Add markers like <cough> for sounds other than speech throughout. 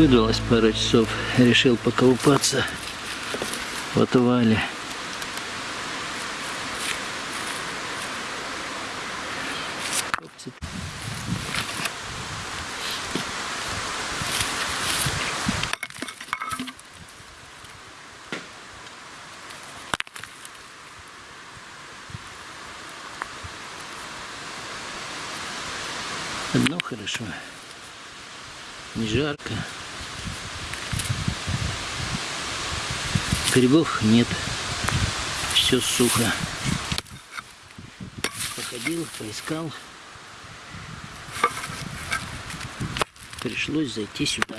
Ну выдалось пару часов, решил поколупаться в отвале. Одно хорошо. Не жарко. Грибов нет. Все сухо. Походил, поискал. Пришлось зайти сюда.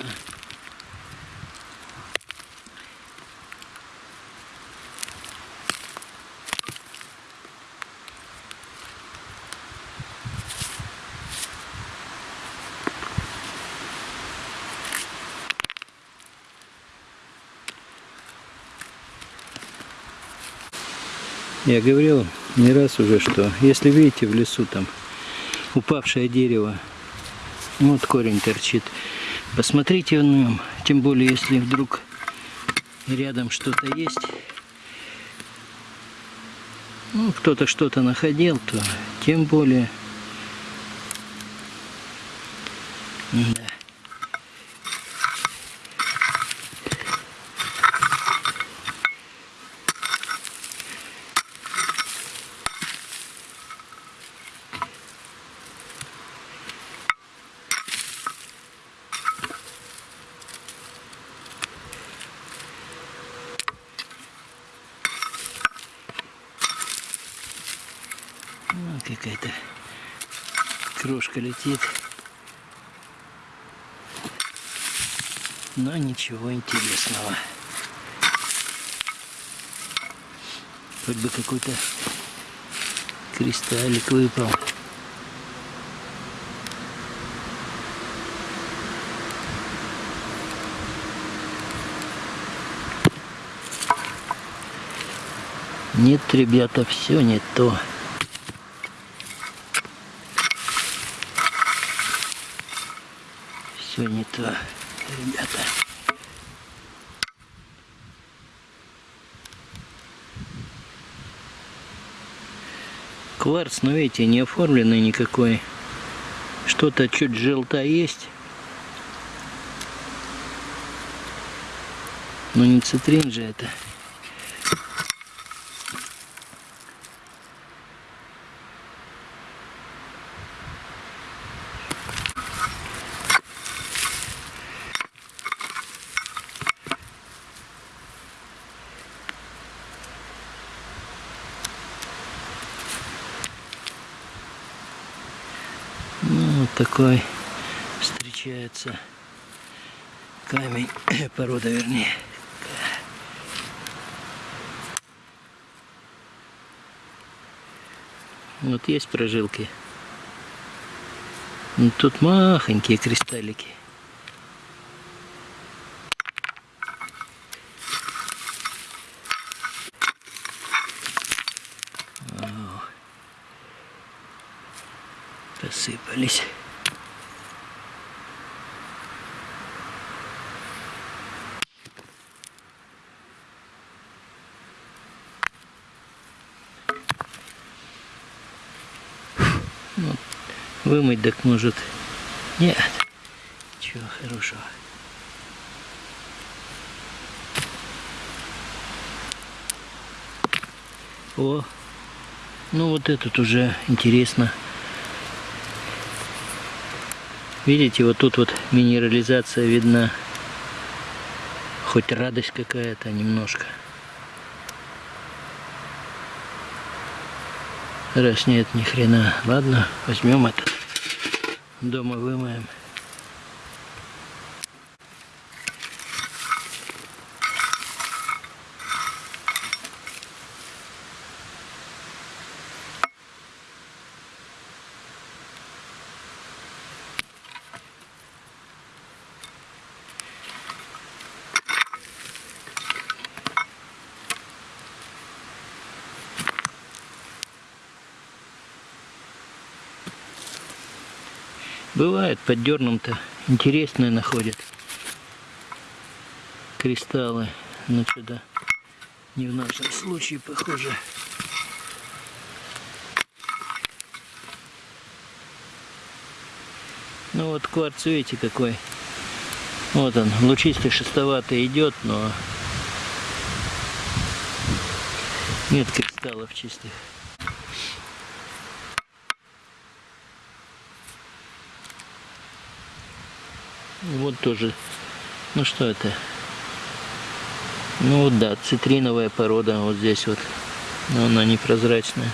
Я говорил не раз уже, что если видите в лесу там упавшее дерево, вот корень торчит, посмотрите в нем, тем более если вдруг рядом что-то есть, ну, кто-то что-то находил, то тем более да. Ну, какая-то крошка летит. Но ничего интересного. Хоть бы какой-то кристаллик выпал. Нет, ребята, все не то. Все не то, ребята. Кварц, но видите, не оформленный никакой. Что-то чуть желтое есть. Но не цитрин же это. Ну, вот такой встречается камень, <coughs> порода вернее. Вот есть прожилки. Ну, тут махонькие кристаллики. Посыпались. Вымыть так может. Нет. Чего хорошего. О, ну вот этот уже интересно. Видите, вот тут вот минерализация видна. Хоть радость какая-то немножко. Раз нет ни хрена. Ладно, возьмем это. Дома вымоем. Бывает, под дерном-то интересное находят. кристаллы. Но что-то не в нашем случае похоже. Ну вот кварц, видите, какой. Вот он, лучистый, шестоватый идет, но нет кристаллов чистых. Вот тоже. Ну что это? Ну да, цитриновая порода вот здесь вот. Но она непрозрачная.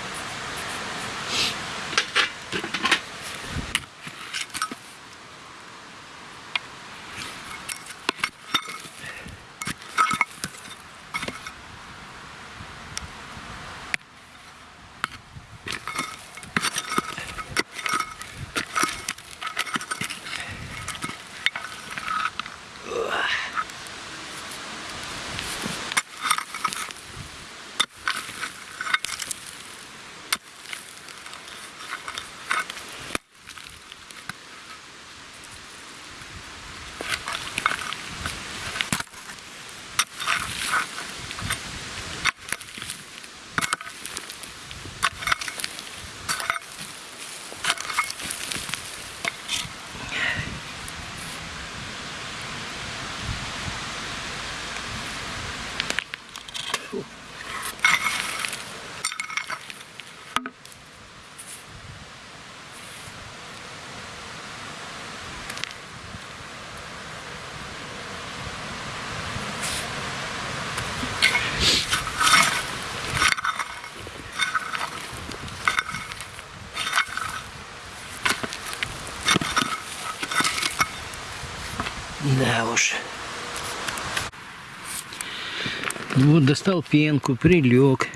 Вот достал пенку, прилег.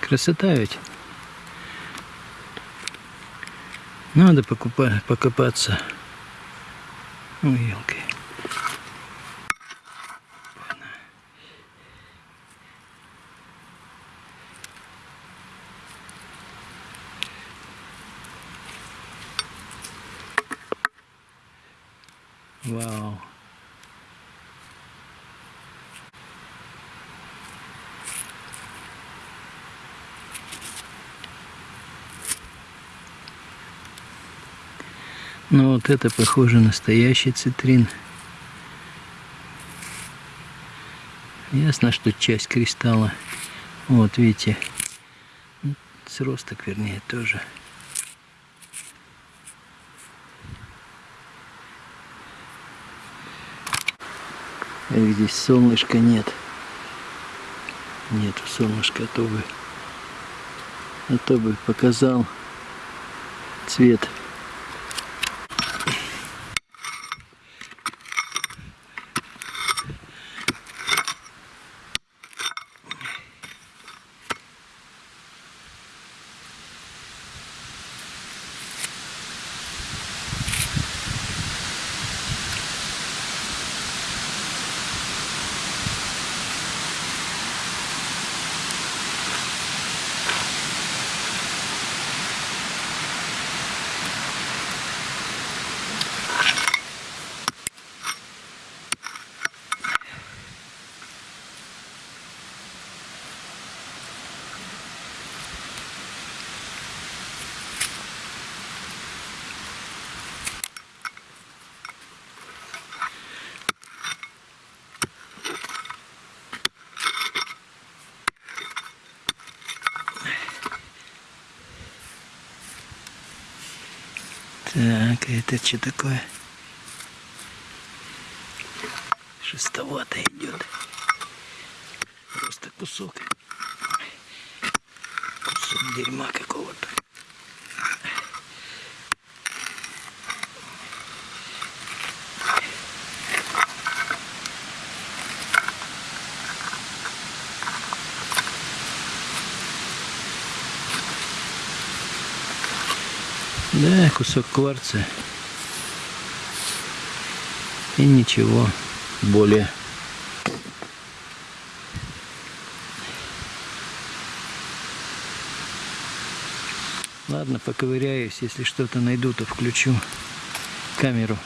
Красота ведь. Надо покупать, покопаться. Ой, елки. Ну вот это похоже настоящий цитрин. Ясно, что часть кристалла. Вот видите, сросток вернее тоже. Эх, здесь солнышка нет. Нету солнышка, а то бы, а то бы показал цвет. Так, это что такое? Шестовато идет. Просто кусок. Кусок дерьма какого-то. Да, кусок кварца. И ничего более. Ладно, поковыряюсь. Если что-то найду, то включу камеру.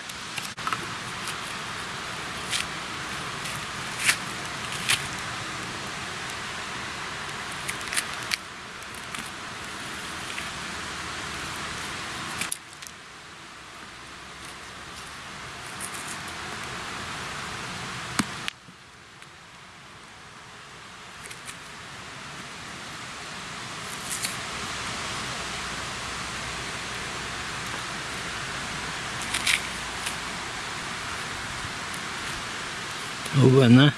Вона.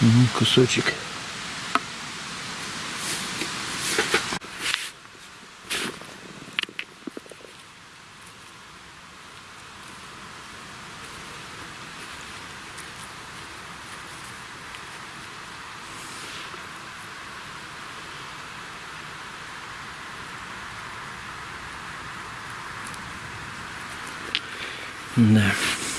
Ну, кусочек. No.